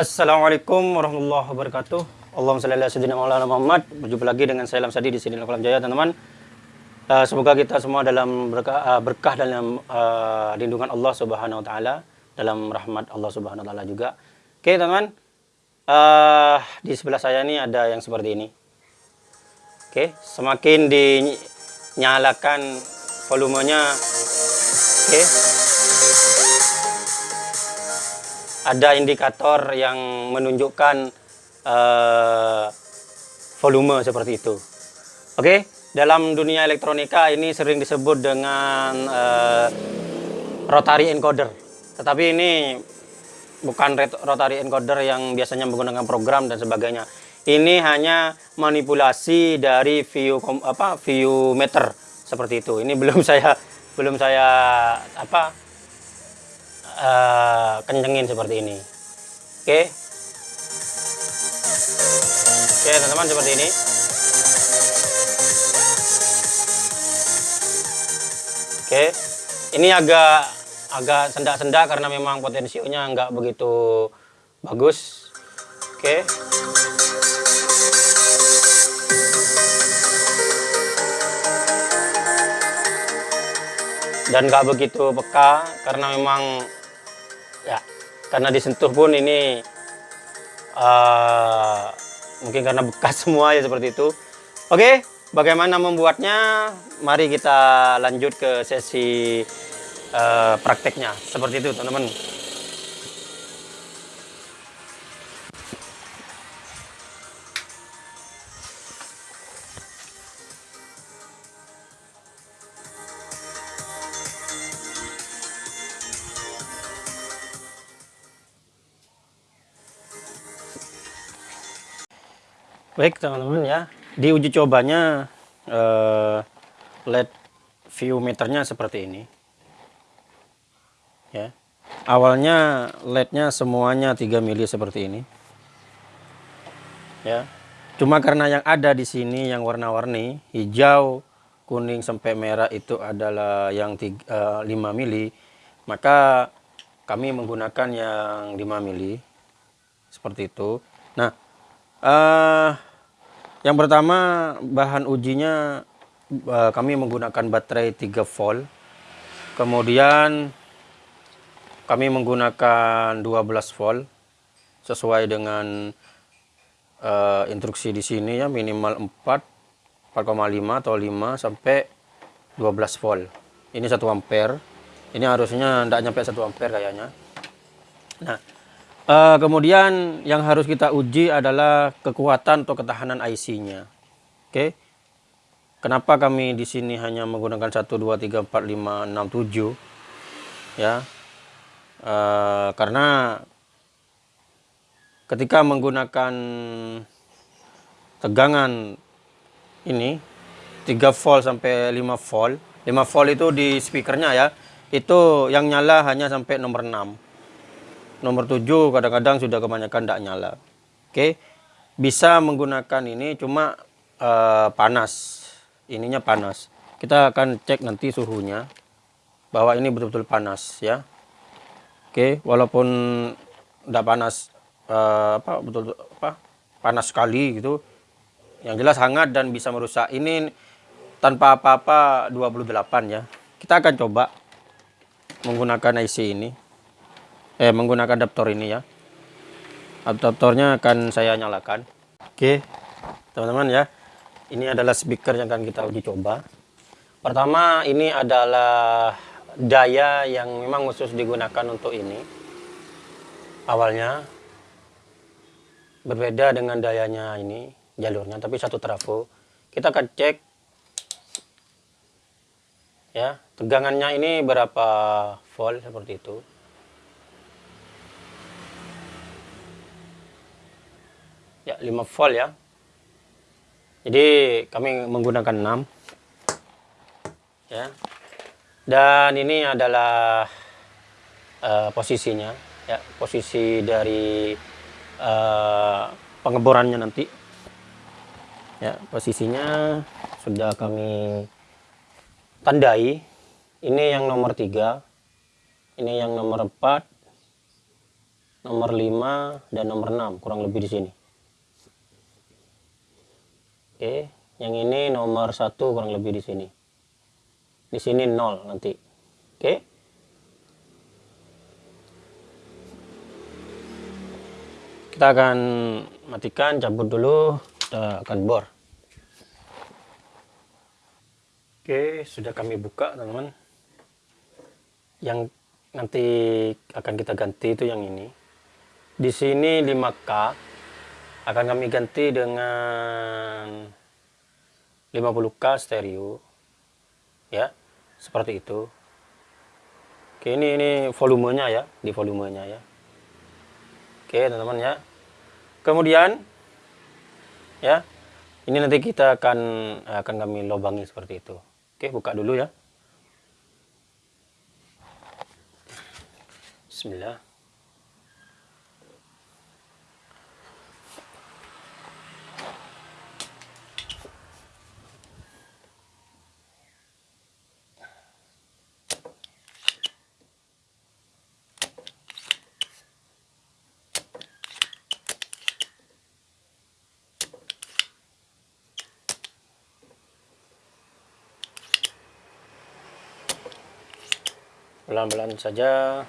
Assalamualaikum warahmatullahi wabarakatuh. Allahumma shalli ala sayyidina. Berjumpa lagi dengan saya Lam Sadi di sini Kolam Jaya, teman-teman. Uh, semoga kita semua dalam berkah, berkah dalam uh, lindungan Allah Subhanahu wa taala, dalam rahmat Allah Subhanahu wa taala juga. Oke, teman-teman. Di sebelah saya ini ada yang seperti ini. Oke, semakin dinyalakan volumenya oke. Ada indikator yang menunjukkan uh, volume seperti itu. Oke, dalam dunia elektronika ini sering disebut dengan uh, rotary encoder. Tetapi ini bukan rotary encoder yang biasanya menggunakan program dan sebagainya. Ini hanya manipulasi dari view apa view meter seperti itu. Ini belum saya belum saya apa uh, kencengin seperti ini. Oke. Oke, teman-teman seperti ini. Oke. Ini agak agak sendak-sendak karena memang potensinya nggak begitu bagus. Oke. dan nggak begitu peka karena memang karena disentuh pun ini uh, mungkin karena bekas semua ya seperti itu. Oke bagaimana membuatnya? Mari kita lanjut ke sesi uh, prakteknya. Seperti itu teman-teman Baik teman-teman ya, di uji cobanya uh, LED view meternya seperti ini. Ya, awalnya LED-nya semuanya 3 mili seperti ini. Ya, cuma karena yang ada di sini yang warna-warni hijau, kuning sampai merah itu adalah yang 3, uh, 5 mili, maka kami menggunakan yang 5 mili seperti itu. Uh, yang pertama bahan ujinya uh, kami menggunakan baterai 3 volt. Kemudian kami menggunakan 12 volt sesuai dengan uh, instruksi di sini ya minimal 4 4,5 atau 5 sampai 12 volt. Ini 1 ampere. Ini harusnya tidak nyampe 1 ampere kayaknya. Nah, Uh, kemudian yang harus kita uji adalah kekuatan atau ketahanan IC-nya. Oke. Okay. Kenapa kami di sini hanya menggunakan 1 2 3 4 5 6 7? Ya. Uh, karena ketika menggunakan tegangan ini 3 volt sampai 5 volt. 5 volt itu di speakernya ya. Itu yang nyala hanya sampai nomor 6 nomor 7 kadang-kadang sudah kebanyakan tidak nyala. Oke bisa menggunakan ini cuma uh, panas. Ininya panas. Kita akan cek nanti suhunya bahwa ini betul-betul panas ya. Oke walaupun tidak panas uh, apa betul apa panas sekali gitu. Yang jelas hangat dan bisa merusak. Ini tanpa apa-apa 28 ya. Kita akan coba menggunakan IC ini eh menggunakan adaptor ini ya. Adaptornya akan saya nyalakan. Oke teman-teman ya. Ini adalah speaker yang akan kita uji coba. Pertama ini adalah daya yang memang khusus digunakan untuk ini. Awalnya berbeda dengan dayanya ini jalurnya tapi satu trafo. Kita akan cek ya tegangannya ini berapa volt seperti itu ya 5 volt ya. Jadi kami menggunakan 6 ya. Dan ini adalah uh, posisinya. Ya posisi dari uh, pengeborannya nanti. Ya posisinya sudah kami tandai. Ini yang nomor tiga. Ini yang nomor 4 nomor 5 dan nomor 6 kurang lebih di sini oke yang ini nomor satu kurang lebih di sini. Di sini 0 nanti. Oke? Kita akan matikan cabut dulu kita akan bor. Oke sudah kami buka teman-teman. Yang nanti akan kita ganti itu yang ini. Di sini 5K akan kami ganti dengan 50K stereo. Ya, seperti itu. Oke, ini ini volumenya ya, di volumenya ya. Oke, teman-teman ya. Kemudian ya, ini nanti kita akan akan kami lobangi seperti itu. Oke, buka dulu ya. Bismillah. Pelan-pelan saja.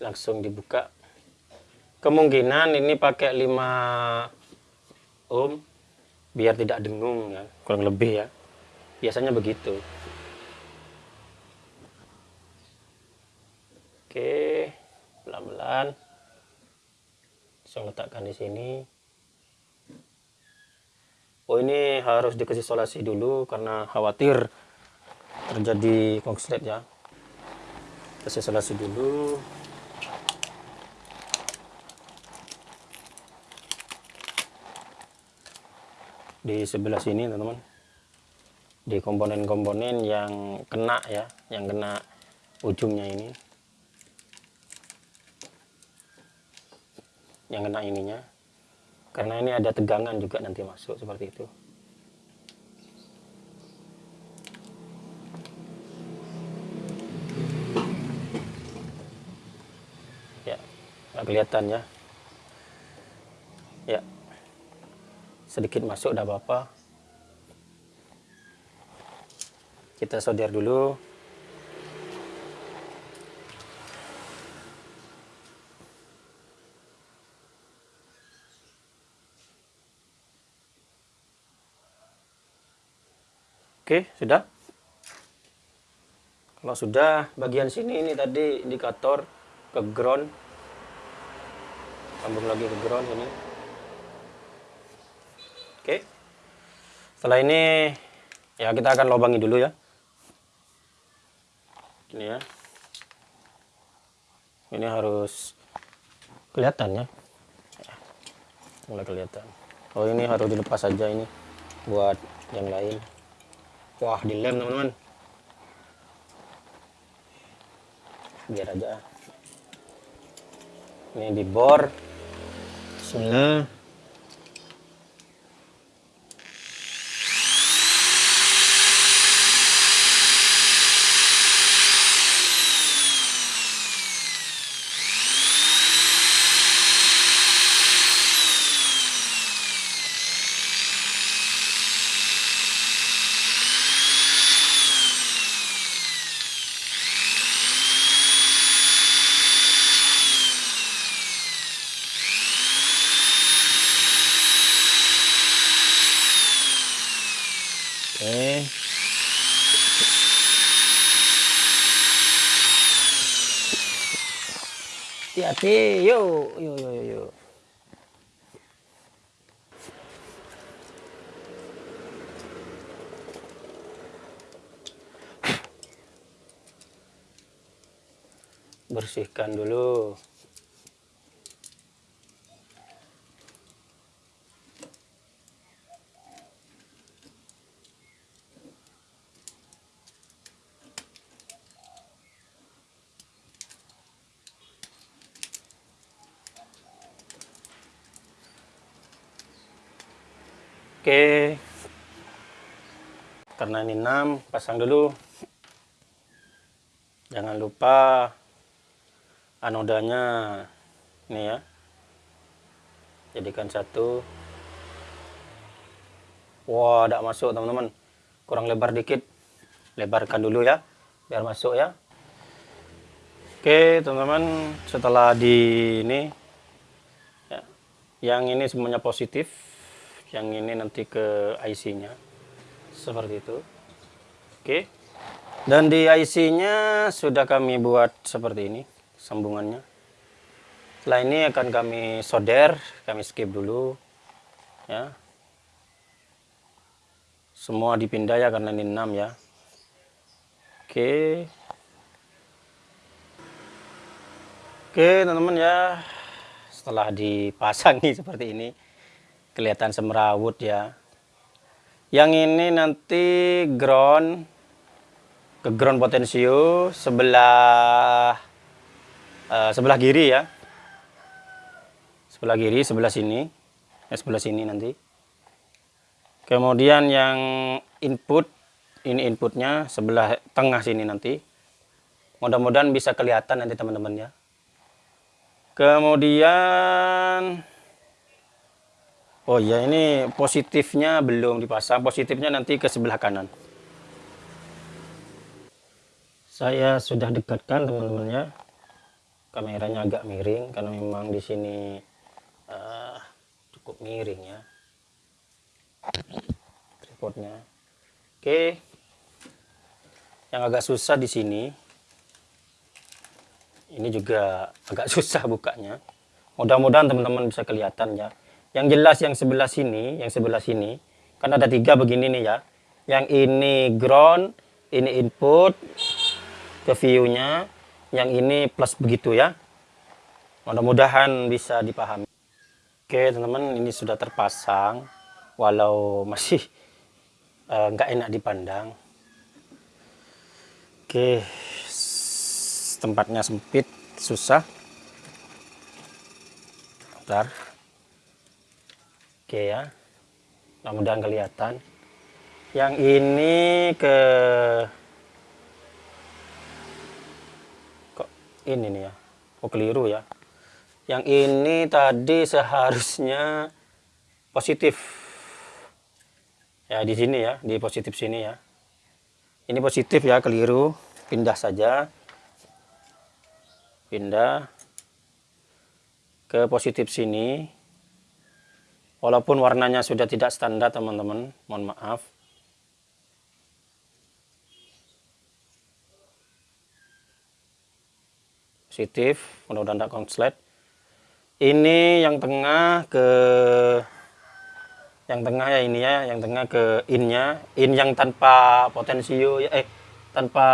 Langsung dibuka. Kemungkinan ini pakai 5 ohm biar tidak dengung ya. Kurang lebih. Ya biasanya begitu. Oke pelan-pelan. Langsung letakkan di sini. Oh ini harus dikasih isolasi dulu karena khawatir terjadi konslet ya. Kita isolasi dulu. Di sebelah sini teman-teman. Di komponen-komponen yang kena ya yang kena ujungnya ini. Yang kena ininya. Karena ini ada tegangan juga nanti masuk seperti itu nggak kelihatan ya. Ya. Sedikit masuk udah apa-apa. Kita solder dulu. Oke, sudah. Kalau sudah, bagian sini ini tadi indikator ke ground sambung lagi ke ground ini. Oke. Setelah ini ya kita akan lobangi dulu ya. Ini ya. Ini harus kelihatan ya. Mulai kelihatan. Oh ini harus dilepas saja ini buat yang lain. Wah dilem teman-teman. Biar aja. Ini dibor Bismillah. Oke. Hati-hati, yuk, yuk, yuk. Bersihkan dulu. Oke. Karena ini 6, pasang dulu. Jangan lupa anodanya ini ya. Jadikan satu. Wah tidak masuk teman-teman. Kurang lebar dikit. Lebarkan dulu ya biar masuk ya. Oke teman-teman. Setelah di ini ya, yang ini semuanya positif yang ini nanti ke IC nya seperti itu. Oke. Dan di IC nya sudah kami buat seperti ini sambungannya. Setelah ini akan kami solder kami skip dulu ya. Semua dipindah ya karena ini 6 ya. Oke. Oke teman-teman ya. Setelah dipasangi seperti ini kelihatan semerawut ya. Yang ini nanti ground. Ke ground potensio sebelah uh, sebelah kiri ya. Sebelah kiri sebelah sini. Ya sebelah sini nanti. Kemudian yang input ini inputnya sebelah tengah sini nanti. Mudah-mudahan bisa kelihatan nanti teman-teman ya. Kemudian Oh ya ini positifnya belum dipasang, positifnya nanti ke sebelah kanan. Saya sudah dekatkan teman-teman ya. Kameranya agak miring karena memang di sini uh, cukup miring ya. Tripodnya. Oke. Yang agak susah di sini. Ini juga agak susah bukanya. Mudah-mudahan teman-teman bisa kelihatan ya yang jelas yang sebelah sini, yang sebelah sini, kan ada tiga begini nih ya. Yang ini ground, ini input ke view-nya, yang ini plus begitu ya. Mudah-mudahan bisa dipahami. Oke teman-teman, ini sudah terpasang, walau masih eh, nggak uh, enak dipandang. Oke, tempatnya sempit, susah. Bentar. Oke ya. Mudah-mudahan kelihatan. Yang ini ke kok ini nih ya. Oh keliru ya. Yang ini tadi seharusnya positif. Ya di sini ya, di positif sini ya. Ini positif ya, keliru. Pindah saja. Pindah ke positif sini Walaupun warnanya sudah tidak standar teman-teman, mohon maaf. Positif, mudah-mudahan tidak konslet. Ini yang tengah ke yang tengah ya ini ya, yang tengah ke innya, in yang tanpa potensio ya, eh tanpa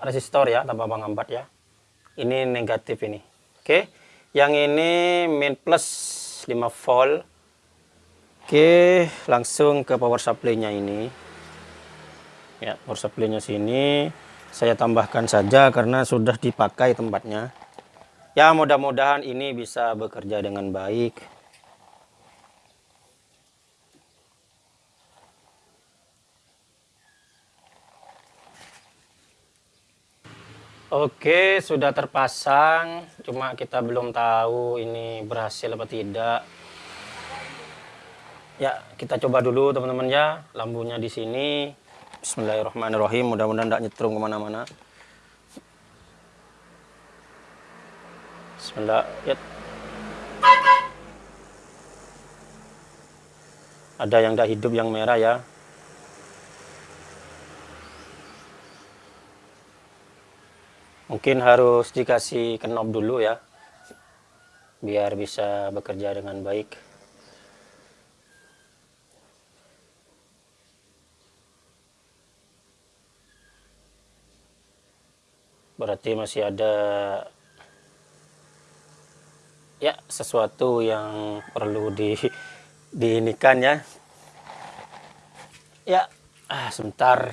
resistor ya, tanpa penghambat ya. Ini negatif ini. Oke. Yang ini min plus 5 volt Oke, langsung ke power supply-nya ini. Ya, power supply-nya sini saya tambahkan saja karena sudah dipakai tempatnya. Ya, mudah-mudahan ini bisa bekerja dengan baik. Oke, sudah terpasang. Cuma kita belum tahu ini berhasil apa tidak. Ya, kita coba dulu teman-teman ya. Lampunya di sini. Bismillahirrahmanirrahim. Mudah-mudahan tidak nyetrum ke mana-mana. Bismillah. Ya. Ada yang tidak hidup yang merah ya. Mungkin harus dikasih knob dulu ya. Biar bisa bekerja dengan baik. Berarti masih ada ya sesuatu yang perlu di diinikan ya. Ya ah, sebentar.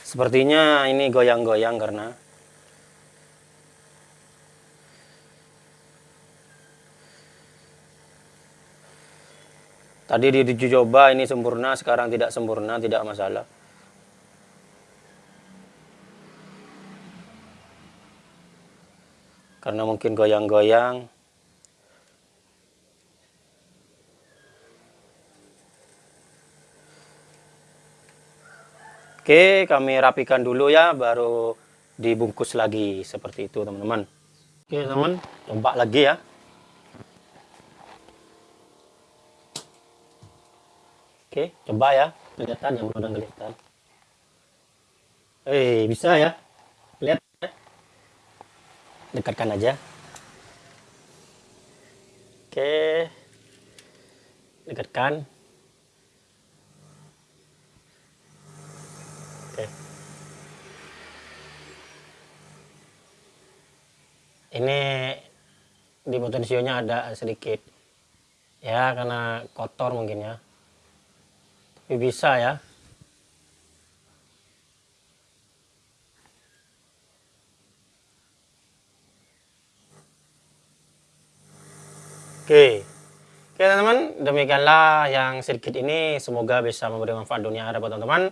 Sepertinya ini goyang-goyang karena tadi di coba ini sempurna sekarang tidak sempurna tidak masalah karena mungkin goyang-goyang Oke, kami rapikan dulu ya, baru dibungkus lagi seperti itu teman-teman. Oke teman, coba lagi ya. Oke, coba ya, kelihatan yang udah kelihatan. Eh, bisa ya, ya. Dekatkan aja. Oke, dekatkan. Oke. Ini di potensionya ada sedikit ya karena kotor mungkin ya. Tapi bisa ya. Oke. Oke teman-teman, demikianlah yang sedikit ini semoga bisa memberi manfaat dunia ada buat teman-teman.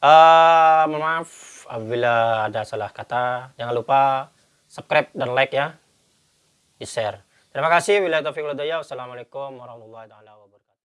Uh, maaf apabila ada salah kata. Jangan lupa subscribe dan like ya. Di share. Terima kasih. Wassalamualaikum warahmatullahi wabarakatuh.